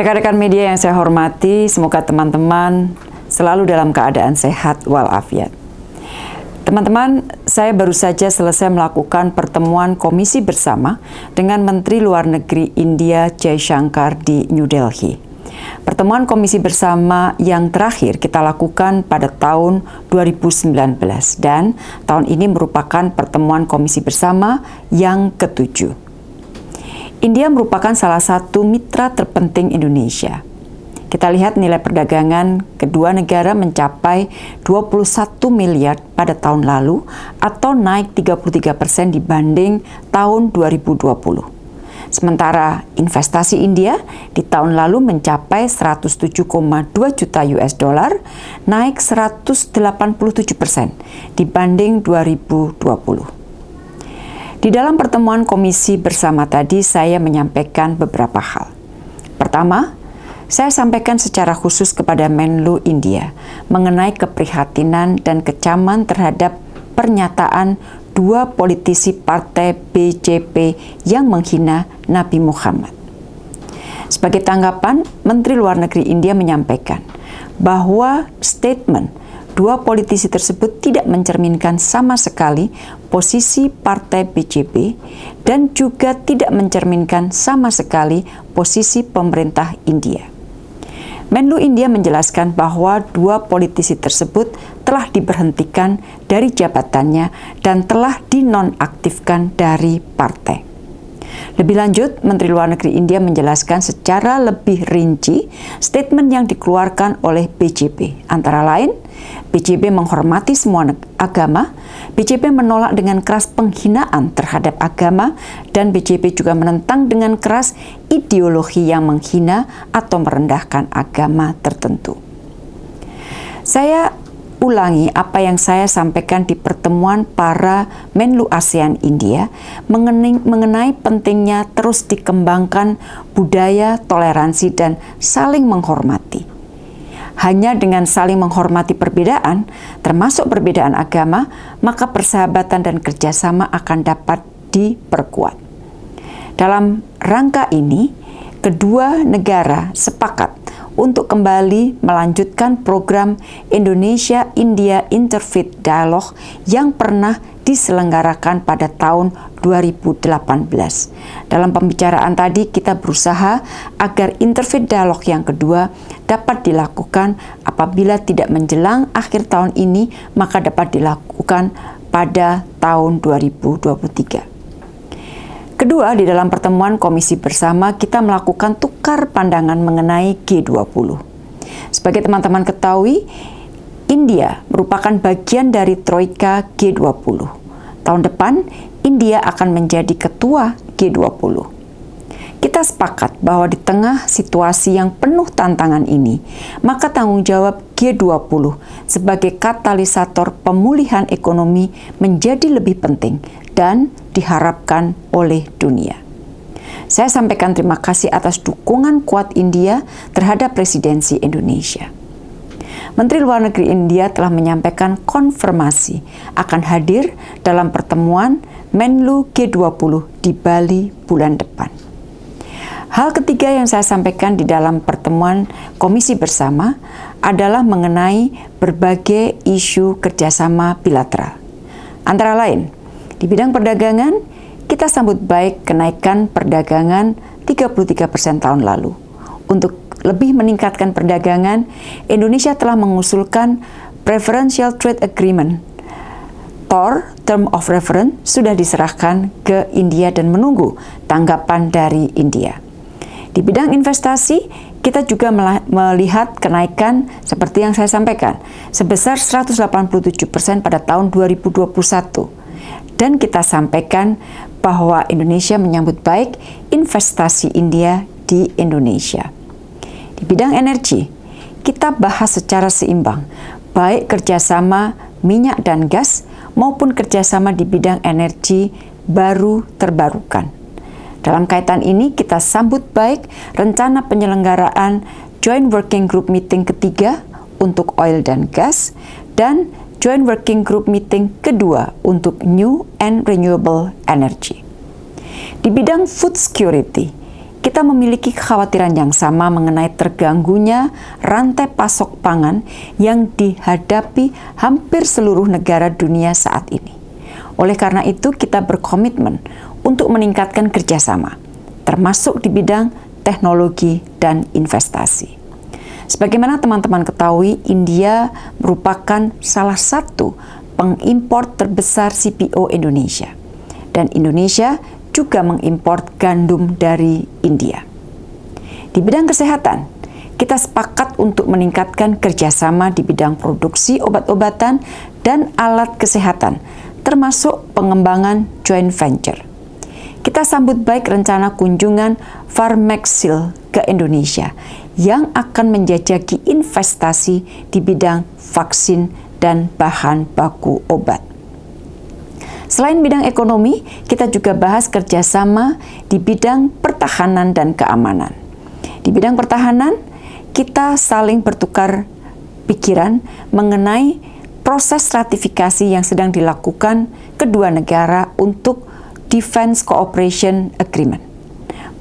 Rekan-rekan media yang saya hormati, semoga teman-teman selalu dalam keadaan sehat walafiat. Teman-teman, saya baru saja selesai melakukan pertemuan komisi bersama dengan Menteri Luar Negeri India Jay Shankar di New Delhi. Pertemuan komisi bersama yang terakhir kita lakukan pada tahun 2019 dan tahun ini merupakan pertemuan komisi bersama yang ketujuh. India merupakan salah satu mitra terpenting Indonesia. Kita lihat nilai perdagangan kedua negara mencapai 21 miliar pada tahun lalu atau naik 33 persen dibanding tahun 2020. Sementara investasi India di tahun lalu mencapai 107,2 juta US dollar, naik 187 persen dibanding 2020. Di dalam pertemuan komisi bersama tadi, saya menyampaikan beberapa hal. Pertama, saya sampaikan secara khusus kepada Menlu India mengenai keprihatinan dan kecaman terhadap pernyataan dua politisi partai BJP yang menghina Nabi Muhammad. Sebagai tanggapan, Menteri Luar Negeri India menyampaikan bahwa statement dua politisi tersebut tidak mencerminkan sama sekali posisi partai BJP dan juga tidak mencerminkan sama sekali posisi pemerintah India. Menlu India menjelaskan bahwa dua politisi tersebut telah diberhentikan dari jabatannya dan telah dinonaktifkan dari partai. Lebih lanjut, Menteri Luar Negeri India menjelaskan secara lebih rinci statement yang dikeluarkan oleh BJP, antara lain BJP menghormati semua agama, BJP menolak dengan keras penghinaan terhadap agama, dan BJP juga menentang dengan keras ideologi yang menghina atau merendahkan agama tertentu. Saya ulangi apa yang saya sampaikan di pertemuan para Menlu ASEAN India mengenai pentingnya terus dikembangkan budaya toleransi dan saling menghormati hanya dengan saling menghormati perbedaan, termasuk perbedaan agama, maka persahabatan dan kerjasama akan dapat diperkuat. Dalam rangka ini, kedua negara sepakat untuk kembali melanjutkan program Indonesia-India Interfaith Dialogue yang pernah diselenggarakan pada tahun 2018. Dalam pembicaraan tadi kita berusaha agar interfaith dialog yang kedua dapat dilakukan apabila tidak menjelang akhir tahun ini maka dapat dilakukan pada tahun 2023. Kedua, di dalam pertemuan komisi bersama kita melakukan tukar pandangan mengenai G20. Sebagai teman-teman ketahui, India merupakan bagian dari Troika G20. Tahun depan, India akan menjadi ketua G20. Kita sepakat bahwa di tengah situasi yang penuh tantangan ini, maka tanggung jawab G20 sebagai katalisator pemulihan ekonomi menjadi lebih penting dan diharapkan oleh dunia. Saya sampaikan terima kasih atas dukungan kuat India terhadap presidensi Indonesia. Menteri Luar Negeri India telah menyampaikan konfirmasi akan hadir dalam pertemuan Menlu G20 di Bali bulan depan. Hal ketiga yang saya sampaikan di dalam pertemuan komisi bersama adalah mengenai berbagai isu kerjasama bilateral. Antara lain, di bidang perdagangan, kita sambut baik kenaikan perdagangan 33% persen tahun lalu. Untuk lebih meningkatkan perdagangan, Indonesia telah mengusulkan Preferential Trade Agreement TOR, Term of Reference, sudah diserahkan ke India dan menunggu tanggapan dari India. Di bidang investasi, kita juga melihat kenaikan seperti yang saya sampaikan, sebesar 187 persen pada tahun 2021. Dan kita sampaikan bahwa Indonesia menyambut baik investasi India di Indonesia. Di bidang energi, kita bahas secara seimbang, baik kerjasama minyak dan gas maupun kerjasama di bidang energi baru terbarukan. Dalam kaitan ini, kita sambut baik rencana penyelenggaraan Joint Working Group Meeting ketiga untuk oil dan gas dan Joint Working Group Meeting kedua untuk New and Renewable Energy. Di bidang food security, kita memiliki kekhawatiran yang sama mengenai terganggunya rantai pasok pangan yang dihadapi hampir seluruh negara dunia saat ini. Oleh karena itu, kita berkomitmen untuk meningkatkan kerjasama, termasuk di bidang teknologi dan investasi. Sebagaimana teman-teman ketahui, India merupakan salah satu pengimpor terbesar CPO Indonesia. Dan Indonesia juga mengimpor gandum dari India. Di bidang kesehatan, kita sepakat untuk meningkatkan kerjasama di bidang produksi obat-obatan dan alat kesehatan, termasuk pengembangan joint venture. Kita sambut baik rencana kunjungan Farmexil ke Indonesia yang akan menjajaki investasi di bidang vaksin dan bahan baku obat. Selain bidang ekonomi, kita juga bahas kerjasama di bidang pertahanan dan keamanan. Di bidang pertahanan, kita saling bertukar pikiran mengenai proses ratifikasi yang sedang dilakukan kedua negara untuk Defense Cooperation Agreement.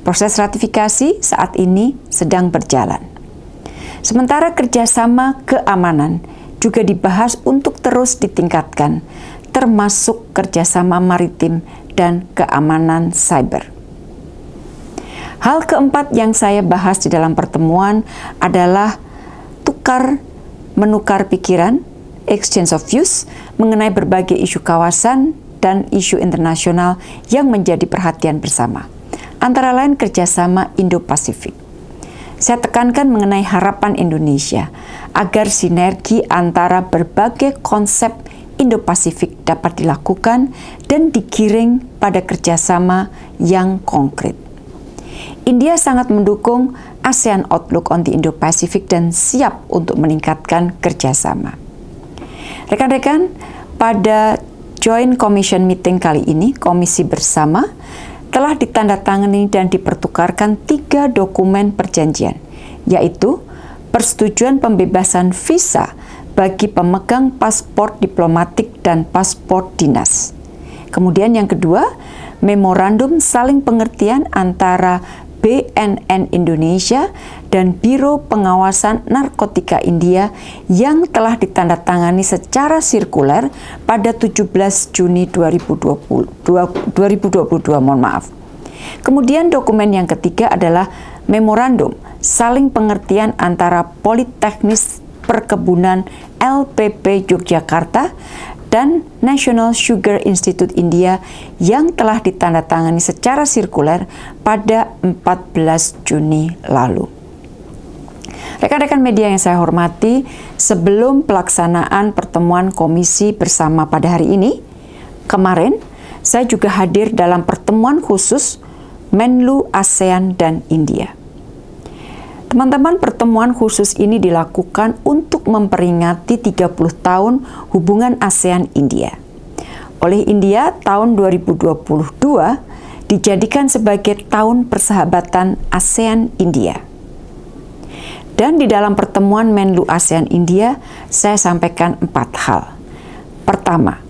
Proses ratifikasi saat ini sedang berjalan. Sementara kerjasama keamanan juga dibahas untuk terus ditingkatkan termasuk kerjasama maritim dan keamanan cyber. Hal keempat yang saya bahas di dalam pertemuan adalah tukar menukar pikiran, exchange of views, mengenai berbagai isu kawasan dan isu internasional yang menjadi perhatian bersama, antara lain kerjasama Indo-Pasifik. Saya tekankan mengenai harapan Indonesia agar sinergi antara berbagai konsep Indo-Pasifik dapat dilakukan dan digiring pada kerjasama yang konkret. India sangat mendukung ASEAN Outlook on the Indo-Pacific dan siap untuk meningkatkan kerjasama. Rekan-rekan, pada Joint Commission Meeting kali ini, Komisi Bersama telah ditandatangani dan dipertukarkan tiga dokumen perjanjian, yaitu persetujuan pembebasan visa bagi pemegang paspor diplomatik dan paspor dinas. Kemudian yang kedua, memorandum saling pengertian antara BNN Indonesia dan Biro Pengawasan Narkotika India yang telah ditandatangani secara sirkuler pada 17 Juni 2020, 2022, mohon maaf. Kemudian dokumen yang ketiga adalah memorandum saling pengertian antara Politeknis Perkebunan LPP Yogyakarta dan National Sugar Institute India yang telah ditandatangani secara sirkuler pada 14 Juni lalu. Rekan-rekan media yang saya hormati, sebelum pelaksanaan pertemuan komisi bersama pada hari ini, kemarin saya juga hadir dalam pertemuan khusus Menlu ASEAN dan India. Teman-teman, pertemuan khusus ini dilakukan untuk memperingati 30 tahun hubungan ASEAN-India. Oleh India, tahun 2022 dijadikan sebagai tahun persahabatan ASEAN-India. Dan di dalam pertemuan Menlu ASEAN-India, saya sampaikan empat hal. Pertama,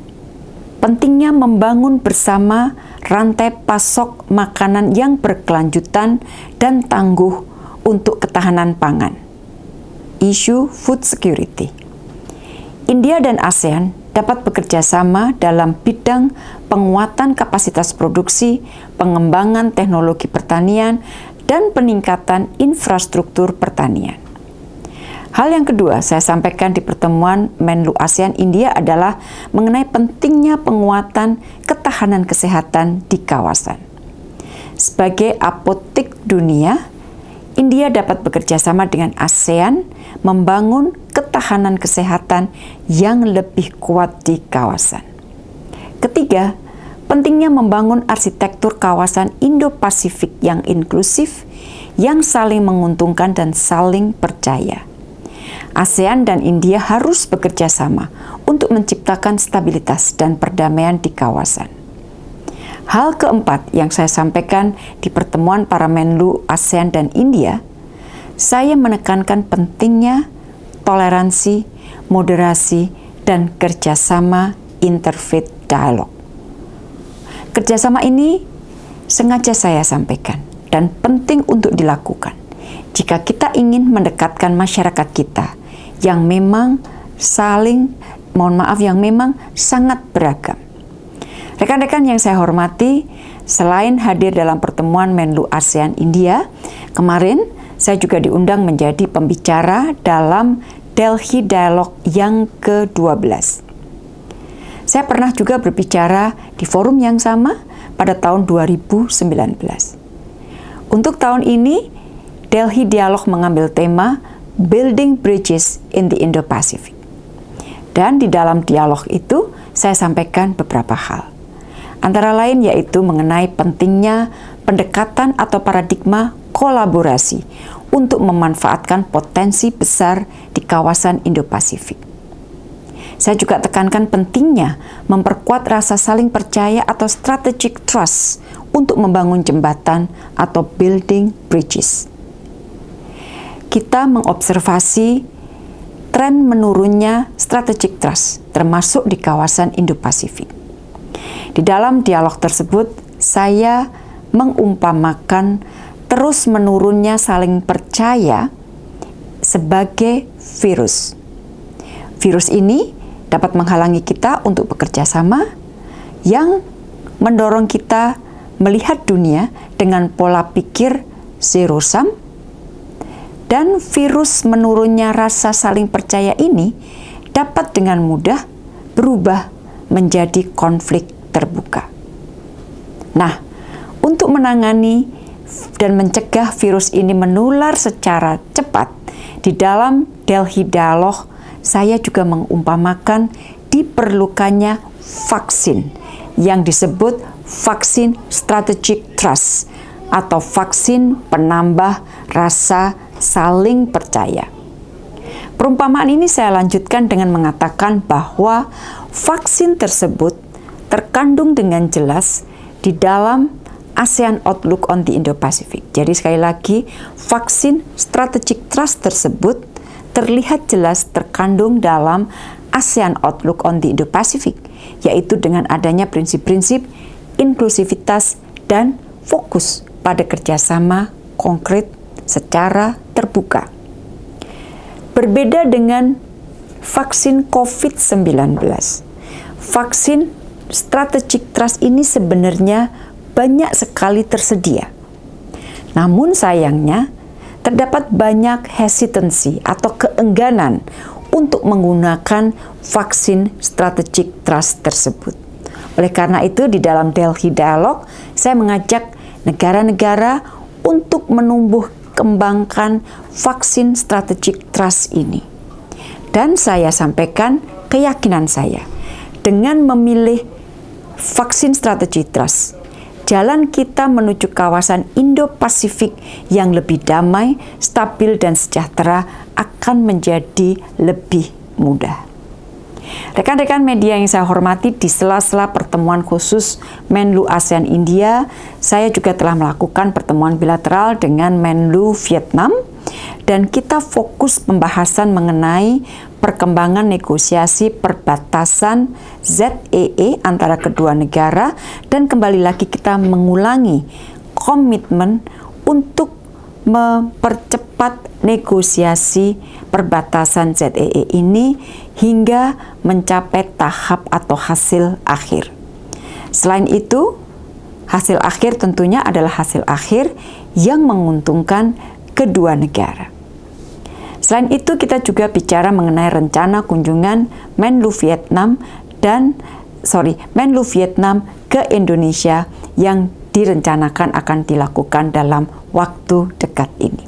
pentingnya membangun bersama rantai pasok makanan yang berkelanjutan dan tangguh untuk ketahanan pangan. Isu food security. India dan ASEAN dapat bekerja sama dalam bidang penguatan kapasitas produksi, pengembangan teknologi pertanian, dan peningkatan infrastruktur pertanian. Hal yang kedua saya sampaikan di pertemuan Menlu ASEAN India adalah mengenai pentingnya penguatan ketahanan kesehatan di kawasan. Sebagai apotik dunia, India dapat bekerja sama dengan ASEAN membangun ketahanan kesehatan yang lebih kuat di kawasan. Ketiga, pentingnya membangun arsitektur kawasan Indo-Pasifik yang inklusif, yang saling menguntungkan dan saling percaya. ASEAN dan India harus bekerja sama untuk menciptakan stabilitas dan perdamaian di kawasan. Hal keempat yang saya sampaikan di pertemuan para Menlu ASEAN dan India, saya menekankan pentingnya toleransi, moderasi, dan kerjasama interfaith dialog. Kerjasama ini sengaja saya sampaikan dan penting untuk dilakukan jika kita ingin mendekatkan masyarakat kita yang memang saling, mohon maaf, yang memang sangat beragam. Rekan-rekan yang saya hormati, selain hadir dalam pertemuan Menlu ASEAN India, kemarin saya juga diundang menjadi pembicara dalam Delhi Dialog yang ke-12. Saya pernah juga berbicara di forum yang sama pada tahun 2019. Untuk tahun ini, Delhi Dialog mengambil tema Building Bridges in the Indo-Pacific. Dan di dalam dialog itu, saya sampaikan beberapa hal. Antara lain yaitu mengenai pentingnya pendekatan atau paradigma kolaborasi untuk memanfaatkan potensi besar di kawasan Indo-Pasifik. Saya juga tekankan pentingnya memperkuat rasa saling percaya atau strategic trust untuk membangun jembatan atau building bridges. Kita mengobservasi tren menurunnya strategic trust, termasuk di kawasan Indo-Pasifik. Di dalam dialog tersebut, saya mengumpamakan terus menurunnya saling percaya sebagai virus. Virus ini dapat menghalangi kita untuk bekerja sama yang mendorong kita melihat dunia dengan pola pikir zero sum dan virus menurunnya rasa saling percaya ini dapat dengan mudah berubah menjadi konflik terbuka. Nah, untuk menangani dan mencegah virus ini menular secara cepat di dalam Delhi Dialog saya juga mengumpamakan diperlukannya vaksin yang disebut vaksin strategic trust atau vaksin penambah rasa saling percaya. Perumpamaan ini saya lanjutkan dengan mengatakan bahwa vaksin tersebut terkandung dengan jelas di dalam ASEAN Outlook on the Indo-Pacific. Jadi sekali lagi, vaksin strategic trust tersebut terlihat jelas terkandung dalam ASEAN Outlook on the Indo-Pacific, yaitu dengan adanya prinsip-prinsip inklusivitas dan fokus pada kerjasama konkret secara terbuka. Berbeda dengan vaksin COVID-19, vaksin strategic trust ini sebenarnya banyak sekali tersedia. Namun sayangnya, terdapat banyak hesitancy atau keengganan untuk menggunakan vaksin strategic trust tersebut. Oleh karena itu, di dalam Delhi Dialog, saya mengajak negara-negara untuk menumbuh kembangkan vaksin strategic trust ini. Dan saya sampaikan keyakinan saya, dengan memilih vaksin strategic trust, jalan kita menuju kawasan Indo-Pasifik yang lebih damai, stabil, dan sejahtera akan menjadi lebih mudah. Rekan-rekan media yang saya hormati, di sela-sela pertemuan khusus Menlu ASEAN India, saya juga telah melakukan pertemuan bilateral dengan Menlu Vietnam, dan kita fokus pembahasan mengenai perkembangan negosiasi perbatasan ZEE e antara kedua negara dan kembali lagi kita mengulangi komitmen untuk mempercepat negosiasi perbatasan ZEE e ini hingga mencapai tahap atau hasil akhir. Selain itu, hasil akhir tentunya adalah hasil akhir yang menguntungkan kedua negara. Selain itu, kita juga bicara mengenai rencana kunjungan Menlu Vietnam dan sorry, Menlu Vietnam ke Indonesia yang direncanakan akan dilakukan dalam waktu dekat ini.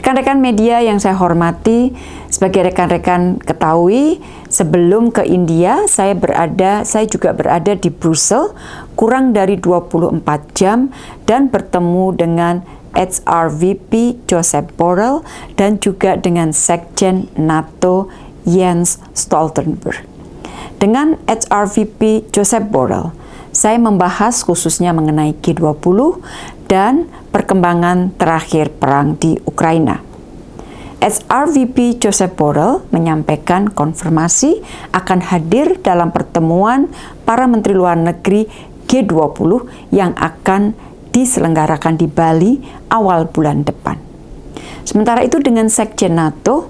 Rekan-rekan media yang saya hormati, sebagai rekan-rekan ketahui, sebelum ke India, saya berada, saya juga berada di Brussels kurang dari 24 jam dan bertemu dengan HRVP Joseph Borrell dan juga dengan Sekjen NATO Jens Stoltenberg. Dengan HRVP Joseph Borrell, saya membahas khususnya mengenai G20 dan perkembangan terakhir perang di Ukraina. HRVP Joseph Borrell menyampaikan konfirmasi akan hadir dalam pertemuan para menteri luar negeri G20 yang akan diselenggarakan di Bali awal bulan depan. Sementara itu dengan Sekjen NATO,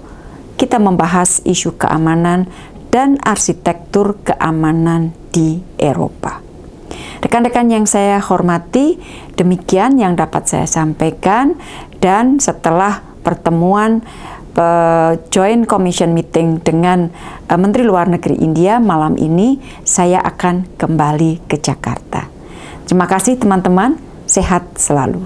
kita membahas isu keamanan dan arsitektur keamanan di Eropa. Rekan-rekan yang saya hormati, demikian yang dapat saya sampaikan dan setelah pertemuan uh, Joint Commission Meeting dengan uh, Menteri Luar Negeri India malam ini, saya akan kembali ke Jakarta. Terima kasih teman-teman, sehat selalu.